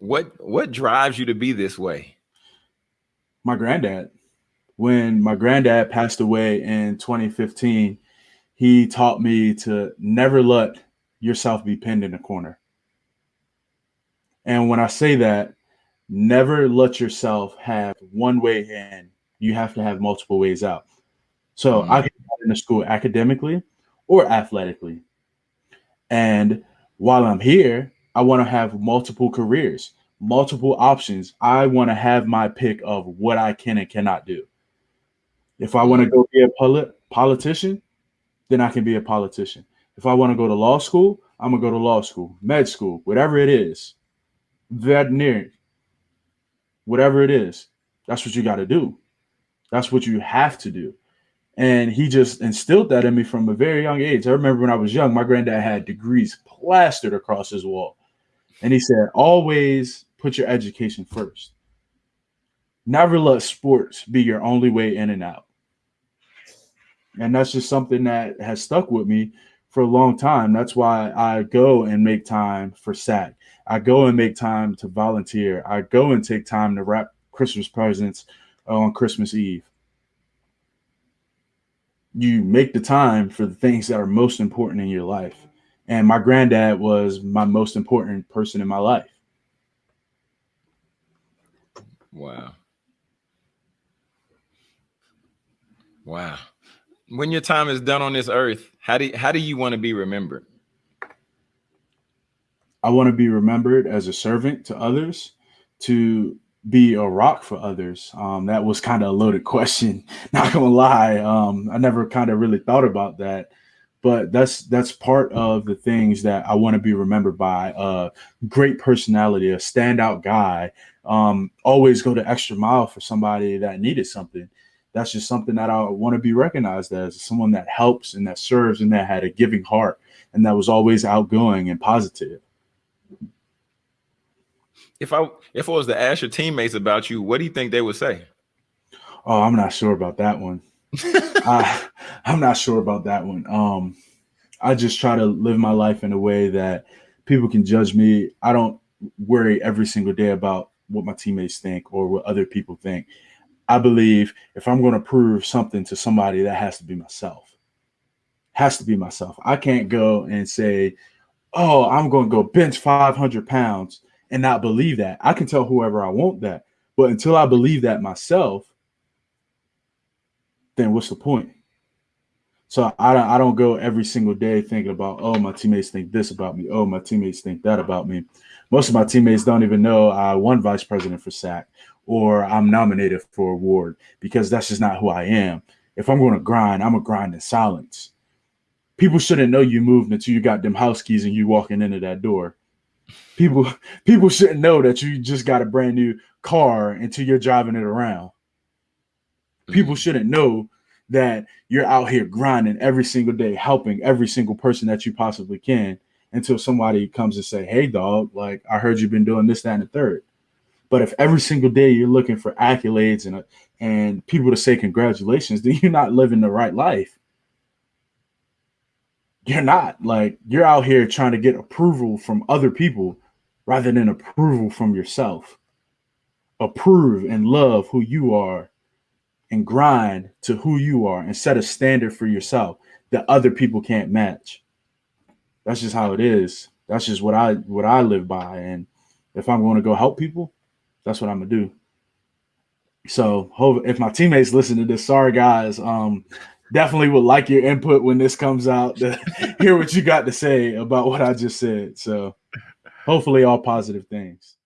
What what drives you to be this way? My granddad. When my granddad passed away in 2015, he taught me to never let yourself be pinned in a corner. And when I say that, never let yourself have one way in. You have to have multiple ways out. So mm-hmm. I can get into school academically or athletically. And while I'm here, I want to have multiple careers, multiple options. I want to have my pick of what I can and cannot do. If I want to go be a polit- politician, then I can be a politician. If I want to go to law school, I'm gonna go to law school, med school, whatever it is, veterinary, whatever it is. That's what you got to do. That's what you have to do. And he just instilled that in me from a very young age. I remember when I was young, my granddad had degrees plastered across his wall. And he said, always put your education first. Never let sports be your only way in and out. And that's just something that has stuck with me for a long time. That's why I go and make time for SAC. I go and make time to volunteer. I go and take time to wrap Christmas presents on Christmas Eve. You make the time for the things that are most important in your life. And my granddad was my most important person in my life. Wow. Wow. When your time is done on this earth, how do how do you want to be remembered? I want to be remembered as a servant to others, to be a rock for others. Um, that was kind of a loaded question. Not gonna lie, um, I never kind of really thought about that but that's that's part of the things that I want to be remembered by. A great personality, a standout guy. Um, always go the extra mile for somebody that needed something. That's just something that I want to be recognized as someone that helps and that serves and that had a giving heart and that was always outgoing and positive. If I if I was to ask your teammates about you, what do you think they would say? Oh, I'm not sure about that one. I, I'm not sure about that one. Um, I just try to live my life in a way that people can judge me. I don't worry every single day about what my teammates think or what other people think. I believe if I'm going to prove something to somebody, that has to be myself. Has to be myself. I can't go and say, "Oh, I'm going to go bench 500 pounds," and not believe that. I can tell whoever I want that, but until I believe that myself, then what's the point? So I don't, I don't go every single day thinking about, oh, my teammates think this about me. Oh, my teammates think that about me. Most of my teammates don't even know I won vice president for SAC or I'm nominated for award because that's just not who I am. If I'm going to grind, I'm a grind in silence. People shouldn't know you moved until you got them house keys and you walking into that door. People people shouldn't know that you just got a brand new car until you're driving it around people shouldn't know that you're out here grinding every single day, helping every single person that you possibly can until somebody comes and say, Hey dog, like I heard you've been doing this, that, and the third. But if every single day you're looking for accolades and uh, and people to say congratulations, then you're not living the right life. You're not like you're out here trying to get approval from other people rather than approval from yourself. Approve and love who you are and grind to who you are and set a standard for yourself that other people can't match. That's just how it is. That's just what I what I live by. And if I'm going to go help people, that's what I'm gonna do. So if my teammates listen to this, sorry guys. Um, definitely would like your input when this comes out to hear what you got to say about what I just said. So hopefully all positive things.